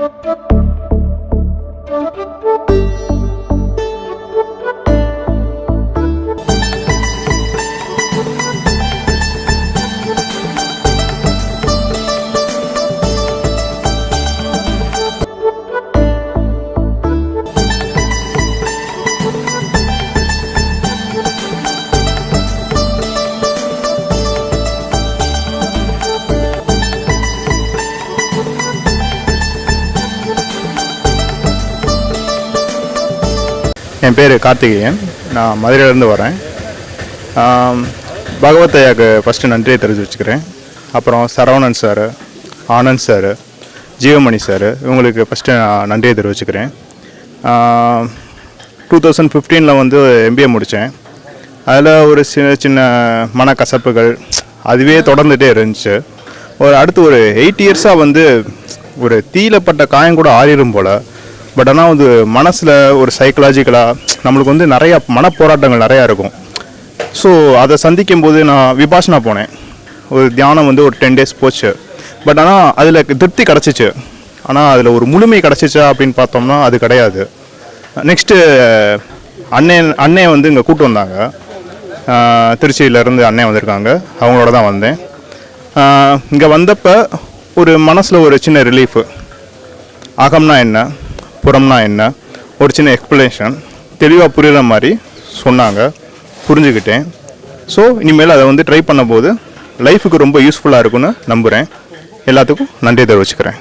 Thank you. என் பேர் கார்த்திகேயன். நான் மதுரையிலேருந்து வரேன். பகவத் ஐயாக்கு ஃபஸ்ட்டு நன்றியை தெரிஞ்சு வச்சுக்கிறேன் அப்புறம் Saravanan sir Anand sir Jeevamani sir இவங்களுக்கு ஃபஸ்ட்டு நான் நன்றியை தெரிவிச்சுக்கிறேன். டூ தௌசண்ட் ஃபிஃப்டீனில் வந்து எம்பிஏ முடித்தேன் அதில் ஒரு சின்ன சின்ன மனக்கசப்புகள் அதுவே தொடர்ந்துகிட்டே இருந்துச்சு. ஒரு அடுத்து ஒரு எயிட் இயர்ஸாக வந்து ஒரு தீயிலப்பட்ட காயம் கூட ஆறிடும் போல். பட் ஆனால் வந்து மனசில் ஒரு சைக்கலாஜிக்கலாக நம்மளுக்கு வந்து நிறையா மனப்போராட்டங்கள் நிறையா இருக்கும். ஸோ அதை சந்திக்கும் போது நான் விபாஷனா போனேன். ஒரு தியானம் வந்து ஒரு டென் டேஸ் போச்சு. பட் ஆனால் அதில் திருப்தி கிடச்சிச்சு. ஆனால் அதில் ஒரு முழுமை கிடச்சிச்சா அப்படின்னு பார்த்தோம்னா அது கிடையாது. நெக்ஸ்ட்டு அண்ணன் அண்ணே வந்து இங்கே கூட்டு வந்தாங்க. திருச்சியிலேருந்து அண்ணன் வந்திருக்காங்க. அவங்களோட தான் வந்தேன். இங்கே வந்தப்போ ஒரு மனசில் ஒரு சின்ன ரிலீஃபு அகம்னா என்ன? புறம்னா என்ன? ஒரு சின்ன எக்ஸ்ப்ளனேஷன் தெளிவாக புரிகிற மாதிரி சொன்னாங்க. புரிஞ்சுக்கிட்டேன். ஸோ இனிமேல் அதை வந்து ட்ரை பண்ணும்போது லைஃபுக்கு ரொம்ப யூஸ்ஃபுல்லாக இருக்கும்னு நம்புகிறேன் எல்லாத்துக்கும் நன்றி தெரிவிச்சுக்கிறேன்.